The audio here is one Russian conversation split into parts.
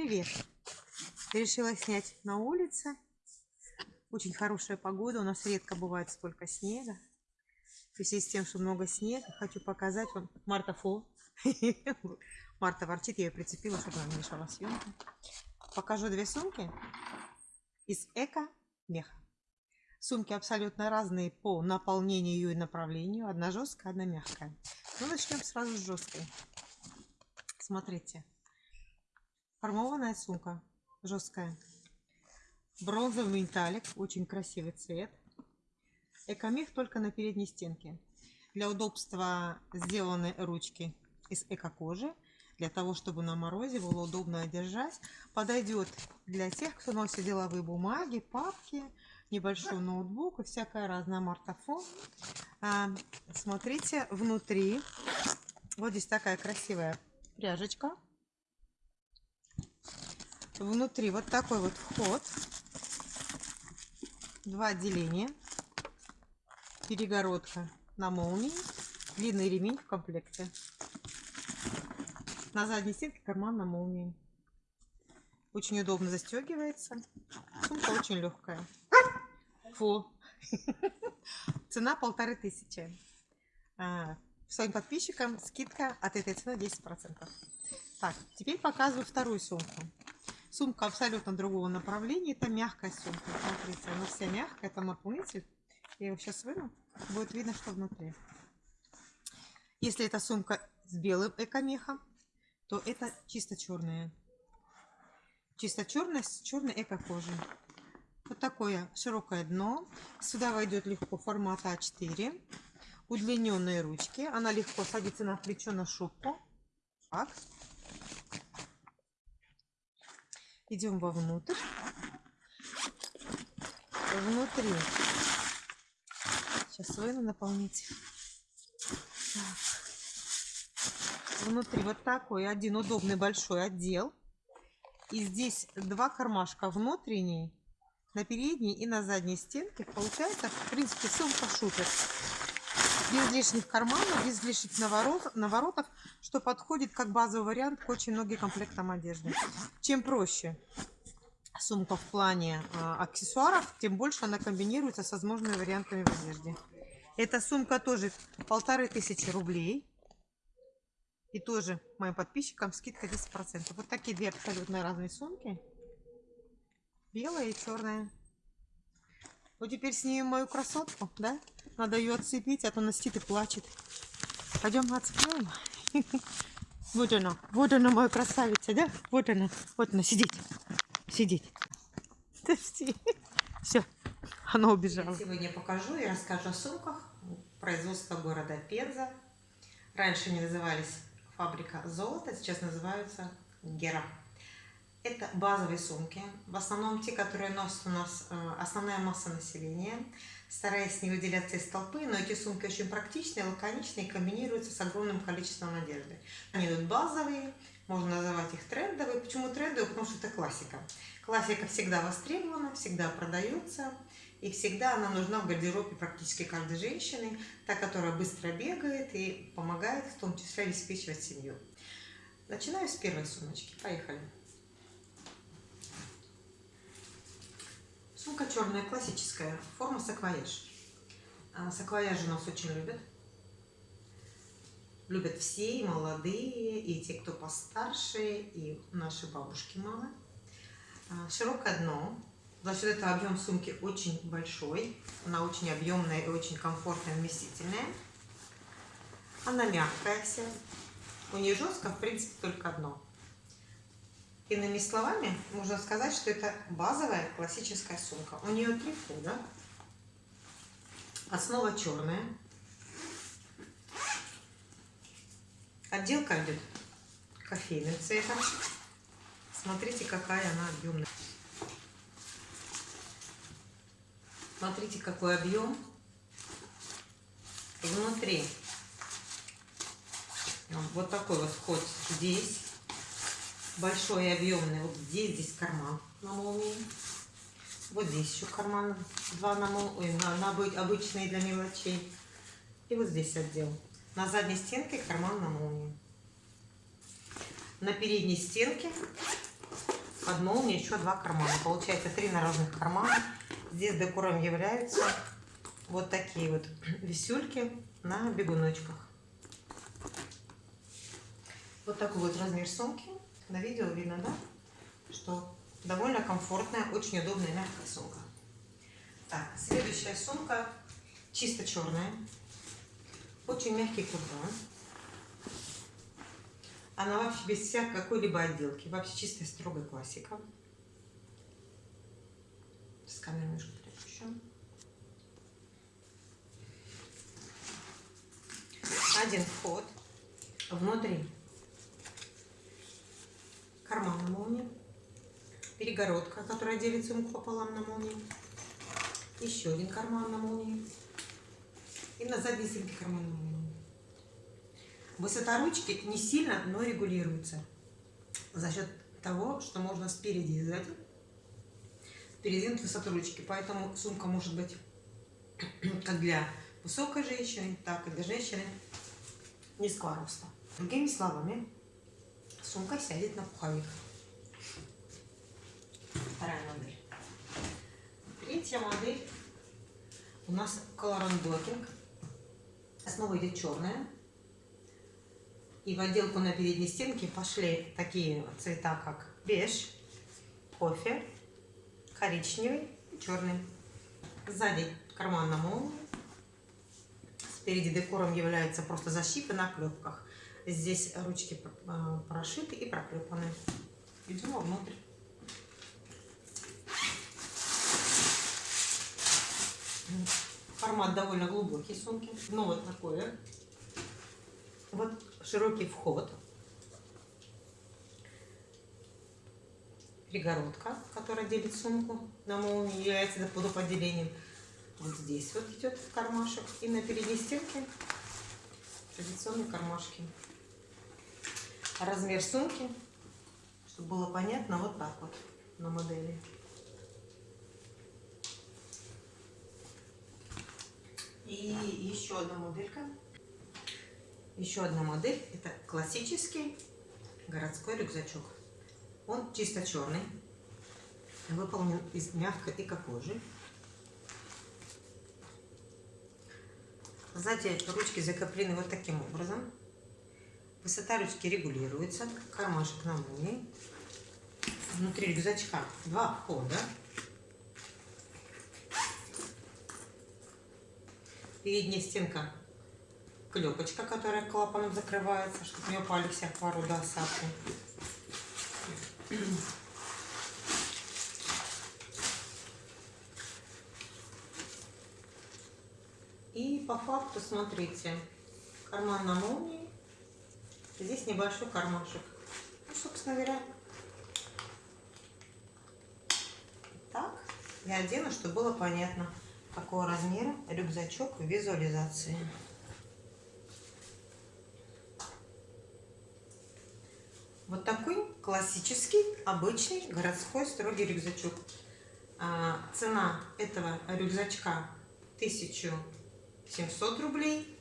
Привет! Решила снять на улице. Очень хорошая погода. У нас редко бывает столько снега. В связи с тем, что много снега, хочу показать вам Марта Фо. Марта ворчит, я ее прицепила, чтобы она мешала съемке. Покажу две сумки из эко-меха. Сумки абсолютно разные по наполнению и направлению. Одна жесткая, одна мягкая. Ну, начнем сразу с жесткой. Смотрите. Формованная сумка. Жесткая. Бронзовый металлик. Очень красивый цвет. Экомех только на передней стенке. Для удобства сделаны ручки из эко-кожи. Для того, чтобы на морозе было удобно держать. Подойдет для тех, кто носит деловые бумаги, папки, небольшой ноутбук и всякая разная мартафон. А, смотрите, внутри вот здесь такая красивая пряжечка внутри вот такой вот вход. Два отделения. Перегородка на молнии. Длинный ремень в комплекте. На задней стенке карман на молнии. Очень удобно застегивается. Сумка очень легкая. Фу. цена полторы тысячи. А, своим подписчикам скидка от этой цены 10 процентов. Так теперь показываю вторую сумку Сумка абсолютно другого направления. Это мягкая сумка. Смотрите, она вся мягкая. Это наполнитель. Я его сейчас выну. Будет видно, что внутри. Если это сумка с белым экомехом, то это чисто черная. Чисто черная с черной эко-кожей. Вот такое широкое дно. Сюда войдет легко формат А4. Удлиненные ручки. Она легко садится на плечо, на шубку. Так. Идем вовнутрь. Внутри. Сейчас выну наполнить. Так. Внутри вот такой один удобный большой отдел. И здесь два кармашка внутренний, на передней и на задней стенке. Получается, в принципе, сумка шутер без лишних карманов, без лишних наворот, наворотов, что подходит как базовый вариант к очень многим комплектам одежды. Чем проще сумка в плане э, аксессуаров, тем больше она комбинируется с возможными вариантами в одежде. Эта сумка тоже полторы тысячи рублей. И тоже моим подписчикам скидка 10%. Вот такие две абсолютно разные сумки. Белая и черная. Вот теперь снимем мою красотку, да? Надо ее отцепить, а то она и плачет. Пойдем отцепляем. Вот она, вот она моя красавица, да? Вот она, вот она, сидеть, сидеть. Подожди. Все, она убежала. Сегодня покажу и расскажу о сумках производства города Пенза. Раньше они назывались фабрика золота, сейчас называются Гера. Это базовые сумки, в основном те, которые носят у нас э, основная масса населения, стараясь не выделяться из толпы, но эти сумки очень практичные, лаконичные, комбинируются с огромным количеством одежды. Они идут базовые, можно называть их трендовые. Почему трендовые? Потому что это классика. Классика всегда востребована, всегда продается, и всегда она нужна в гардеробе практически каждой женщины, та, которая быстро бегает и помогает в том числе обеспечивать семью. Начинаю с первой сумочки. Поехали. Сумка черная, классическая, форма саквояж. А, саквояжи нас очень любят. Любят все, и молодые, и те, кто постарше, и наши бабушки, мамы. А, широкое дно. За счет этого объем сумки очень большой. Она очень объемная и очень комфортная, вместительная. Она мягкая вся. У нее жестко, в принципе, только одно. Иными словами, можно сказать, что это базовая классическая сумка. У нее три входа. Основа черная. Отделка идет кофейным цветом. Смотрите, какая она объемная. Смотрите, какой объем. Внутри вот такой вот вход здесь большой и объемный. Вот здесь, здесь карман на молнии. Вот здесь еще карман, два на, молнии, на, на обычные для мелочей. И вот здесь отдел. На задней стенке карман на молнии. На передней стенке под молнией еще два кармана. Получается три наружных кармана. Здесь декором являются вот такие вот висюльки на бегуночках. Вот такой вот размер сумки. На видео видно, да? Что довольно комфортная, очень удобная мягкая сумка. Так, следующая сумка чисто черная. Очень мягкий куртон. Она вообще без всякой какой-либо отделки. Вообще чистая строгая классика. С камерой немножко еще. Один вход. Внутри карман на молнии. Перегородка, которая делит сумку пополам на молнии. Еще один карман на молнии. И на задней стенке карман на молнии. Высота ручки не сильно, но регулируется. За счет того, что можно спереди и сзади передвинуть высоту ручки. Поэтому сумка может быть как для высокой женщины, так и для женщины низкого роста. Другими словами, сумка сядет на пуховик. Вторая модель. Третья модель у нас Color Blocking. Основа идет черная. И в отделку на передней стенке пошли такие цвета, как беж, кофе, коричневый и черный. Сзади карман на молнии. Спереди декором является просто защита на клепках. Здесь ручки э, прошиты и проклепаны. Идем внутрь. Формат довольно глубокий сумки. Ну вот такое. Вот широкий вход. Перегородка, которая делит сумку на молнии, является водоподелением. Вот здесь вот идет кармашек. И на передней стенке традиционные кармашки. Размер сумки, чтобы было понятно, вот так вот на модели. И еще одна моделька. Еще одна модель. Это классический городской рюкзачок. Он чисто черный. Выполнен из мягкой эко-кожи. Сзади ручки закреплены вот таким образом. Высота ручки регулируется. Кармашек на молнии. Внутри рюкзачка два входа. передняя стенка клепочка, которая клапаном закрывается, чтобы не упали всякого рода осадки. И по факту, смотрите, карман на молнии, здесь небольшой кармашек. Ну, собственно говоря, так я одену, чтобы было понятно какого размера рюкзачок в визуализации. Вот такой классический, обычный городской строгий рюкзачок. А, цена этого рюкзачка 1700 рублей.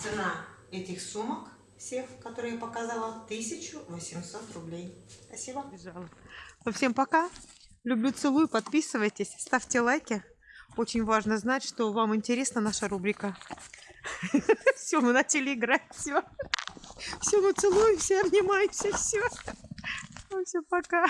Цена этих сумок всех, которые я показала, 1800 рублей. Спасибо. Ну, всем пока. Люблю, целую, подписывайтесь, ставьте лайки. Очень важно знать, что вам интересна наша рубрика. Все, мы начали играть, все. Все, мы целуемся, обнимаемся, все. Все, пока.